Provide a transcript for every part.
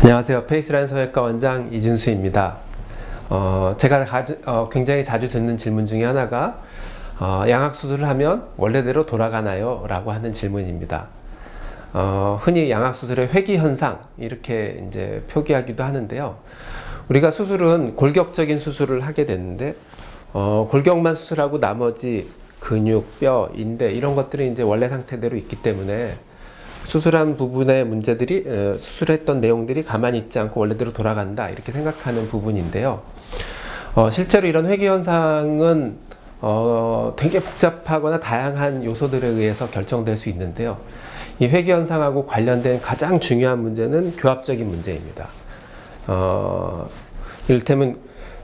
안녕하세요. 페이스라인 성형외과 원장 이진수입니다. 어, 제가 가지, 어, 굉장히 자주 듣는 질문 중에 하나가 어, 양악수술을 하면 원래대로 돌아가나요? 라고 하는 질문입니다. 어, 흔히 양악수술의 회귀현상 이렇게 이제 표기하기도 하는데요. 우리가 수술은 골격적인 수술을 하게 되는데 어, 골격만 수술하고 나머지 근육, 뼈, 인대 이런 것들이 이제 원래 상태대로 있기 때문에 수술한 부분의 문제들이 어, 수술했던 내용들이 가만히 있지 않고 원래대로 돌아간다 이렇게 생각하는 부분인데요. 어, 실제로 이런 회귀 현상은 어, 되게 복잡하거나 다양한 요소들에 의해서 결정될 수 있는데요. 이 회귀 현상하고 관련된 가장 중요한 문제는 교합적인 문제입니다. 어, 이를테면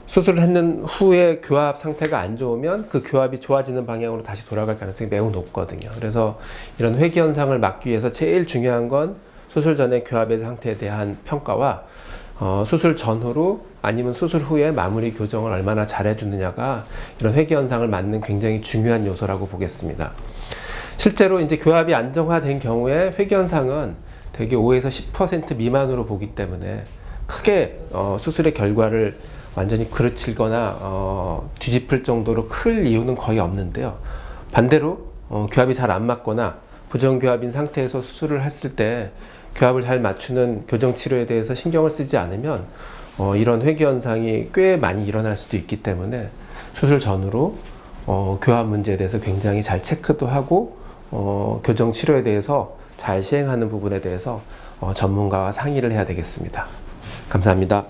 수술을 했는 후에 교합 상태가 안 좋으면 그 교합이 좋아지는 방향으로 다시 돌아갈 가능성이 매우 높거든요. 그래서 이런 회귀 현상을 막기 위해서 제일 중요한 건 수술 전의 교합의 상태에 대한 평가와 어, 수술 전후로 아니면 수술 후에 마무리 교정을 얼마나 잘 해주느냐가 이런 회귀 현상을 막는 굉장히 중요한 요소라고 보겠습니다. 실제로 이제 교합이 안정화된 경우에 회귀 현상은 대개 5에서 10% 미만으로 보기 때문에 크게 어, 수술의 결과를 완전히 그르치거나 어, 뒤집을 정도로 클 이유는 거의 없는데요. 반대로 어, 교합이 잘 안 맞거나 부정교합인 상태에서 수술을 했을 때 교합을 잘 맞추는 교정치료에 대해서 신경을 쓰지 않으면 어, 이런 회귀 현상이 꽤 많이 일어날 수도 있기 때문에 수술 전후로 어, 교합 문제에 대해서 굉장히 잘 체크도 하고 어, 교정 치료에 대해서 잘 시행하는 부분에 대해서 어, 전문가와 상의를 해야 되겠습니다. 감사합니다.